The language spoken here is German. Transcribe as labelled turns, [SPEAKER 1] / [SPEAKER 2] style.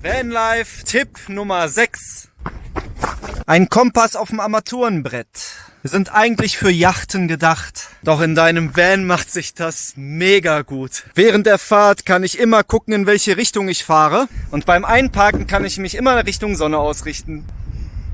[SPEAKER 1] Vanlife Tipp Nummer 6. Ein Kompass auf dem Armaturenbrett. Wir sind eigentlich für Yachten gedacht. Doch in deinem Van macht sich das mega gut. Während der Fahrt kann ich immer gucken, in welche Richtung ich fahre. Und beim Einparken kann ich mich immer Richtung Sonne ausrichten.